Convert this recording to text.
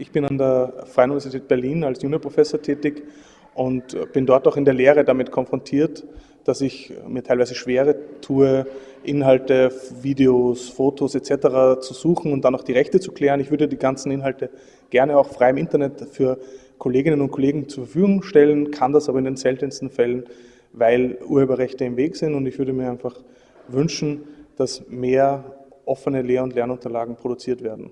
Ich bin an der Freien Universität Berlin als Juniorprofessor tätig und äh, bin dort auch in der Lehre damit konfrontiert, dass ich äh, mir teilweise schwere tue, Inhalte, Videos, Fotos etc. zu suchen und dann auch die Rechte zu klären. Ich würde die ganzen Inhalte gerne auch frei im Internet für Kolleginnen und Kollegen zur Verfügung stellen, kann das aber in den seltensten Fällen, weil Urheberrechte im Weg sind und ich würde mir einfach wünschen, dass mehr offene Lehr- und Lernunterlagen produziert werden.